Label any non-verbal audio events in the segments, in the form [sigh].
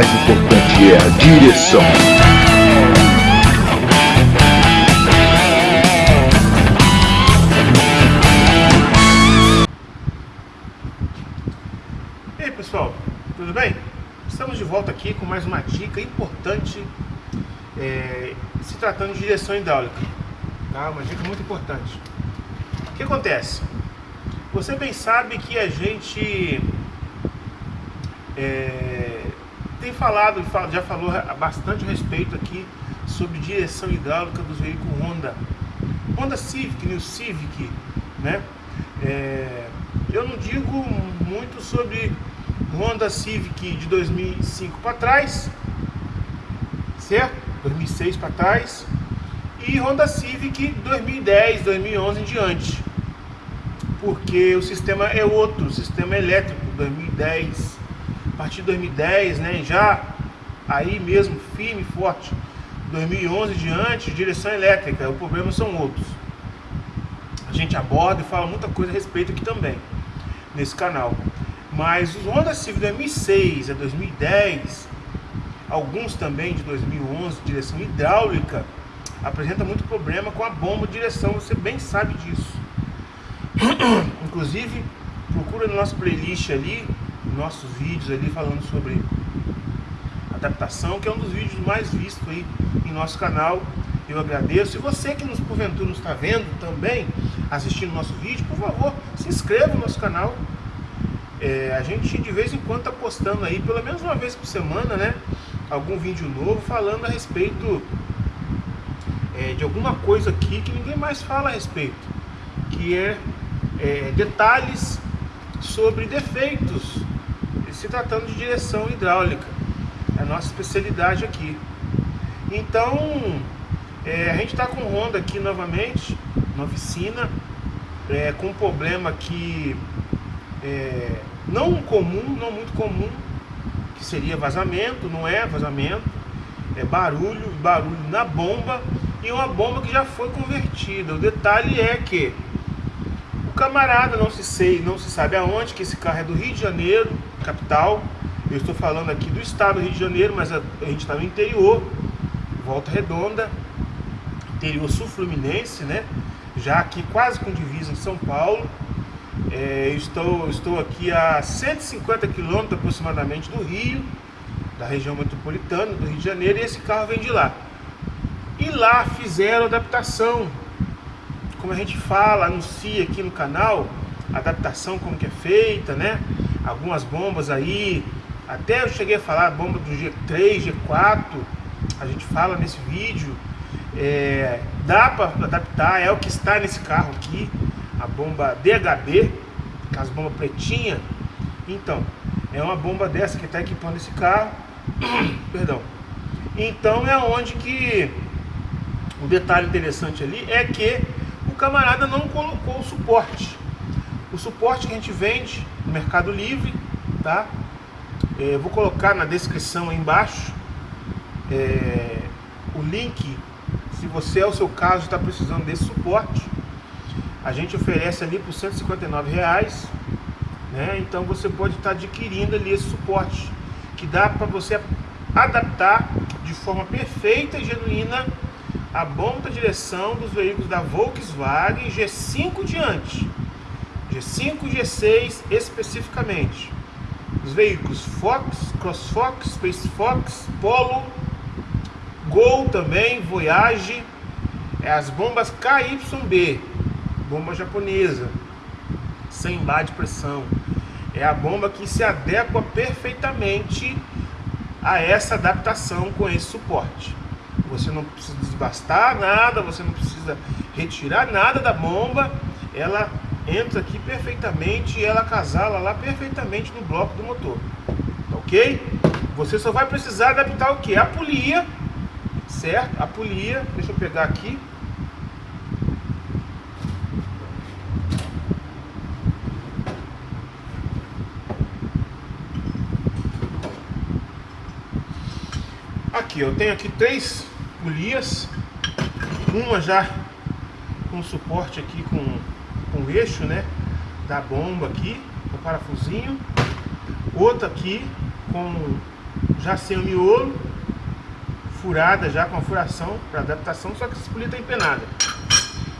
mais importante é a direção. E aí pessoal, tudo bem? Estamos de volta aqui com mais uma dica importante é, se tratando de direção hidráulica. Tá? Uma dica muito importante. O que acontece? Você bem sabe que a gente é, tem falado, já falou bastante respeito aqui sobre direção hidráulica dos veículos Honda. Honda Civic, New Civic, né? É, eu não digo muito sobre Honda Civic de 2005 para trás, certo? 2006 para trás e Honda Civic 2010, 2011 em diante, porque o sistema é outro, o sistema elétrico 2010, a partir de 2010, né? Já aí mesmo firme forte, 2011 em diante, direção elétrica. O problema são outros. A gente aborda e fala muita coisa a respeito aqui também nesse canal. Mas os Honda Civic 2006 a 2010, alguns também de 2011, direção hidráulica, apresenta muito problema com a bomba de direção, você bem sabe disso. [coughs] Inclusive, procura no nosso playlist ali, nossos vídeos ali falando sobre adaptação, que é um dos vídeos mais vistos aí em nosso canal. Eu agradeço. E você que nos porventura nos está vendo também, assistindo nosso vídeo, por favor, se inscreva no nosso canal, é, a gente de vez em quando está postando aí, pelo menos uma vez por semana, né? Algum vídeo novo falando a respeito é, de alguma coisa aqui que ninguém mais fala a respeito, que é, é detalhes sobre defeitos, se tratando de direção hidráulica, é a nossa especialidade aqui. Então, é, a gente está com Honda aqui novamente, na oficina, é, com um problema que é, não comum, não muito comum, que seria vazamento, não é vazamento, é barulho, barulho na bomba e uma bomba que já foi convertida. O detalhe é que camarada não se sei, não se sabe aonde, que esse carro é do Rio de Janeiro, capital. Eu estou falando aqui do estado do Rio de Janeiro, mas a, a gente está no interior, Volta Redonda, interior sul-fluminense, né? Já aqui quase com divisa em São Paulo. É, estou, estou aqui a 150 quilômetros aproximadamente do Rio, da região metropolitana do Rio de Janeiro, e esse carro vem de lá. E lá fizeram adaptação, como a gente fala, anuncia aqui no canal, adaptação como que é feita, né? Algumas bombas aí, até eu cheguei a falar bomba do G3, G4, a gente fala nesse vídeo. É, dá para adaptar, é o que está nesse carro aqui a bomba DHB, as bombas pretinha. Então, é uma bomba dessa que está equipando esse carro. [clears throat] Perdão. Então é onde que o detalhe interessante ali é que camarada não colocou o suporte. O suporte que a gente vende no Mercado Livre, tá? É, vou colocar na descrição aí embaixo é, o link. Se você é o seu caso está precisando desse suporte, a gente oferece ali por 159 reais, né? Então você pode estar adquirindo ali esse suporte que dá para você adaptar de forma perfeita e genuína a bomba direção dos veículos da Volkswagen G5 diante, G5 e G6 especificamente. Os veículos Fox, CrossFox, Space Fox, Polo, Gol também, Voyage, é as bombas KYB, bomba japonesa, sem bar de pressão. É a bomba que se adequa perfeitamente a essa adaptação com esse suporte. Você não precisa desbastar nada, você não precisa retirar nada da bomba. Ela entra aqui perfeitamente e ela casala lá perfeitamente no bloco do motor. Ok? Você só vai precisar adaptar o que? A polia, certo? A polia, deixa eu pegar aqui. Aqui, eu tenho aqui três polias, uma já com suporte aqui com, com eixo, né, da bomba aqui, o parafusinho, outra aqui com já sem o miolo, furada já com a furação para adaptação, só que essa polia está empenada.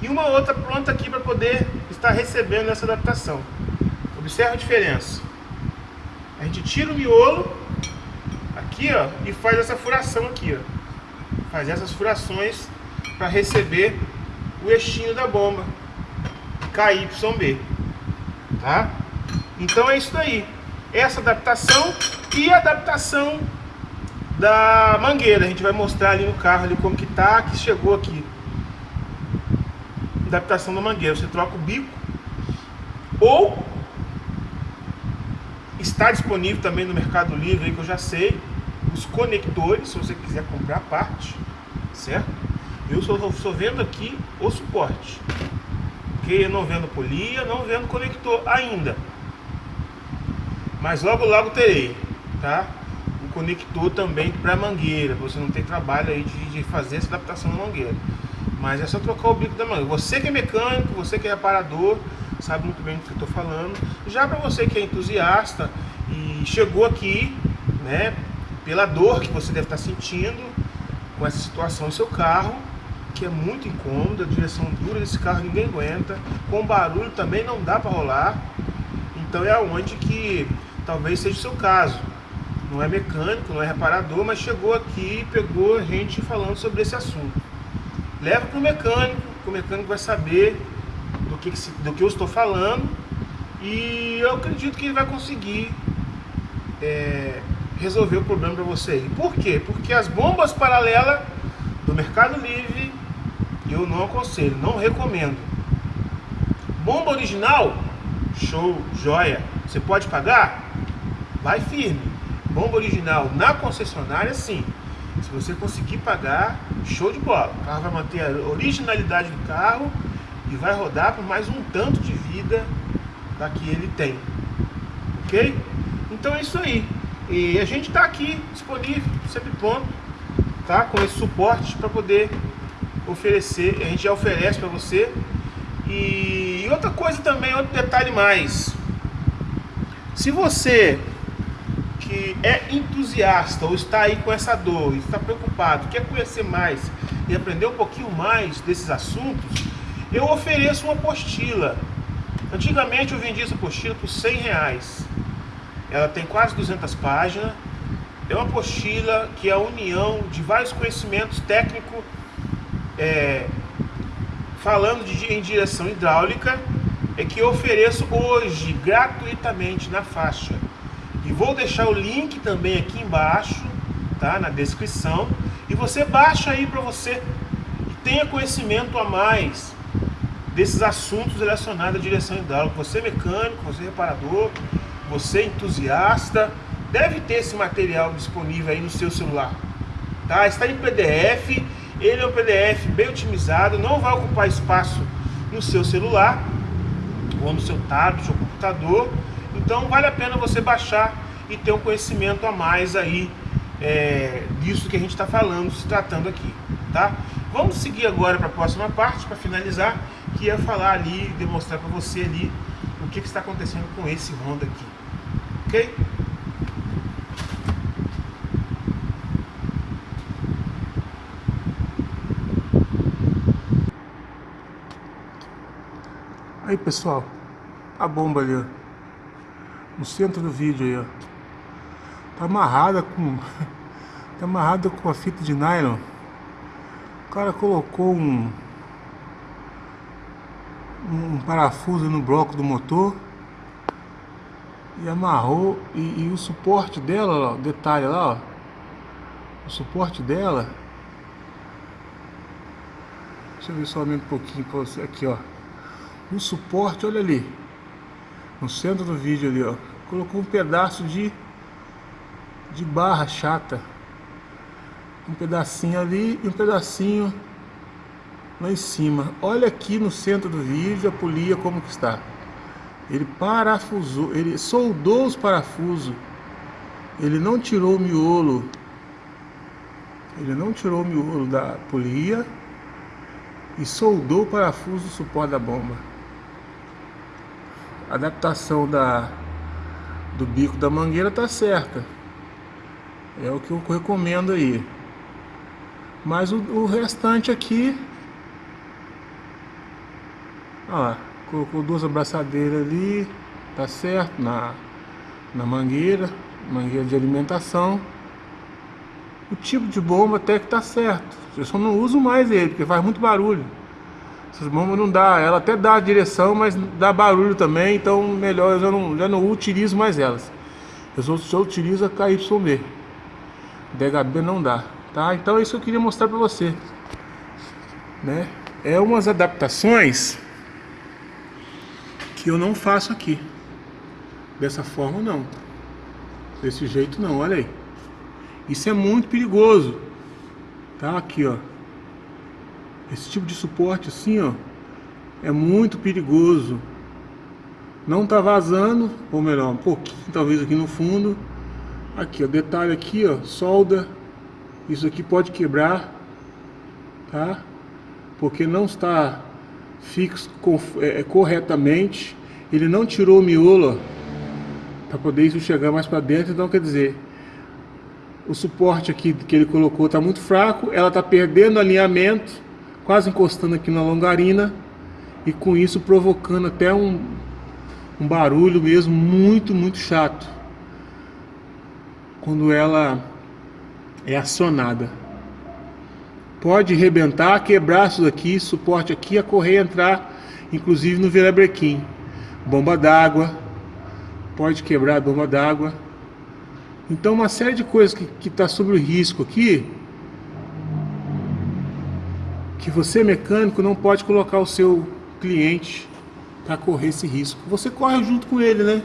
E uma outra pronta aqui para poder estar recebendo essa adaptação. Observe a diferença. A gente tira o miolo aqui, ó, e faz essa furação aqui, ó. Faz essas furações para receber o eixinho da bomba KYB, tá? Então é isso daí. Essa adaptação e a adaptação da mangueira. A gente vai mostrar ali no carro ali como que tá, que chegou aqui. Adaptação da mangueira. Você troca o bico ou está disponível também no Mercado Livre, aí, que eu já sei, conectores, se você quiser comprar a parte, certo? Eu só, só vendo aqui o suporte, porque eu não vendo polia, não vendo conector ainda. Mas logo logo terei, tá? O conector também para mangueira, você não tem trabalho aí de, de fazer essa adaptação na mangueira. Mas é só trocar o bico da mangueira. Você que é mecânico, você que é reparador, sabe muito bem do que eu estou falando. Já para você que é entusiasta e chegou aqui, né, pela dor que você deve estar sentindo com essa situação no seu carro, que é muito incômoda, a direção dura desse carro ninguém aguenta, com barulho também não dá para rolar. Então é onde que talvez seja o seu caso. Não é mecânico, não é reparador, mas chegou aqui e pegou a gente falando sobre esse assunto. Leva para o mecânico, que o mecânico vai saber do que, do que eu estou falando e eu acredito que ele vai conseguir é, resolver o problema para você. Por quê? Porque as bombas paralelas do Mercado Livre eu não aconselho, não recomendo. Bomba original, show, joia. Você pode pagar? vai firme. Bomba original na concessionária, sim. Se você conseguir pagar, show de bola. O carro vai manter a originalidade do carro e vai rodar por mais um tanto de vida da que ele tem. Ok? Então é isso aí. E a gente está aqui disponível, sempre pronto, tá? Com esse suporte para poder oferecer. A gente já oferece para você. E outra coisa também, outro detalhe mais. Se você que é entusiasta ou está aí com essa dor, está preocupado, quer conhecer mais e aprender um pouquinho mais desses assuntos, eu ofereço uma apostila. Antigamente eu vendia essa apostila por 100 reais. Ela tem quase 200 páginas. É uma apostila que é a união de vários conhecimentos técnicos é, falando de, em direção hidráulica é que eu ofereço hoje gratuitamente na faixa. E vou deixar o link também aqui embaixo, tá? Na descrição. E você baixa aí para você e tenha conhecimento a mais desses assuntos relacionados à direção hidráulica. Você é mecânico, você é reparador, você entusiasta, deve ter esse material disponível aí no seu celular. Tá? Está em PDF, ele é um PDF bem otimizado, não vai ocupar espaço no seu celular ou no seu tablet ou computador então vale a pena você baixar e ter um conhecimento a mais aí é, disso que a gente está falando, se tratando aqui, tá? Vamos seguir agora para a próxima parte, para finalizar, que é falar ali, demonstrar para você ali o que, que está acontecendo com esse Honda aqui, ok? Aí pessoal, a bomba ali ó no centro do vídeo aí, ó. Tá amarrada com... [laughs] tá amarrada com a fita de nylon. O cara colocou um... Um parafuso no bloco do motor. E amarrou. E, e o suporte dela, ó, detalhe lá, ó. O suporte dela... Deixa eu ver só um pouquinho pra você aqui, ó. O suporte, olha ali no centro do vídeo ali, ó, colocou um pedaço de de barra chata. Um pedacinho ali e um pedacinho lá em cima. Olha aqui no centro do vídeo a polia como que está. Ele parafusou, ele soldou os parafusos. Ele não tirou o miolo. Ele não tirou o miolo da polia e soldou o parafuso do suporte da bomba adaptação da, do bico da mangueira tá certa. É o que eu recomendo aí. Mas o, o restante aqui... Ó, colocou duas abraçadeiras ali, tá certo, na, na mangueira, mangueira de alimentação. O tipo de bomba até que tá certo. Eu só não uso mais ele, porque faz muito barulho. Essas bombas não dá, ela até dá a direção, mas dá barulho também, então melhor eu já não, já não utilizo mais elas. Eu só, só utilizo a KYB. DHB não dá, tá? Então é isso que eu queria mostrar para você. Né? É umas adaptações que eu não faço aqui. Dessa forma não. Desse jeito não, olha aí. Isso é muito perigoso. Tá aqui, ó. Esse tipo de suporte assim, ó, é muito perigoso. Não tá vazando, ou melhor, um pouquinho talvez aqui no fundo. Aqui, ó, detalhe aqui, ó, solda. Isso aqui pode quebrar, tá? Porque não está fixo é, é, corretamente. Ele não tirou o miolo para poder isso chegar mais para dentro. Então, quer dizer, o suporte aqui que ele colocou está muito fraco. Ela está perdendo alinhamento, quase encostando aqui na longarina. E com isso provocando até um, um barulho mesmo muito, muito chato. Quando ela é acionada pode rebentar, quebrar isso daqui, suporte aqui, a correia entrar, inclusive no virabrequim. Bomba d'água, pode quebrar a bomba d'água. Então uma série de coisas que está sobre o risco aqui, que você mecânico não pode colocar o seu cliente para correr esse risco. Você corre junto com ele, né?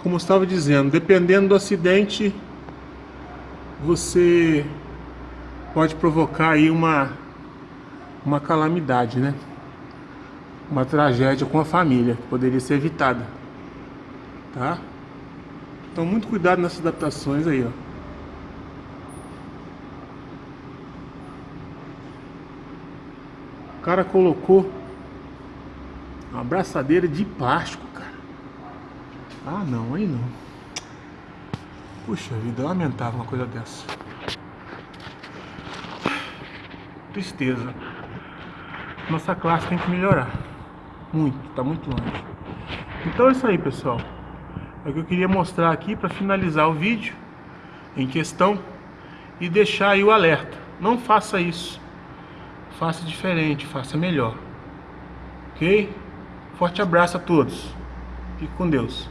Como eu estava dizendo, dependendo do acidente, você pode provocar aí uma, uma calamidade, né? Uma tragédia com a família, que poderia ser evitada, tá? Então muito cuidado nessas adaptações aí, ó. O cara colocou uma abraçadeira de plástico, cara. Ah, não, aí não. Puxa vida, lamentável uma coisa dessa. Tristeza. Nossa classe tem que melhorar. Muito, tá muito longe. Então é isso aí, pessoal. É o que eu queria mostrar aqui para finalizar o vídeo em questão e deixar aí o alerta. Não faça isso. Faça diferente, faça melhor. Ok? Forte abraço a todos. Fique com Deus.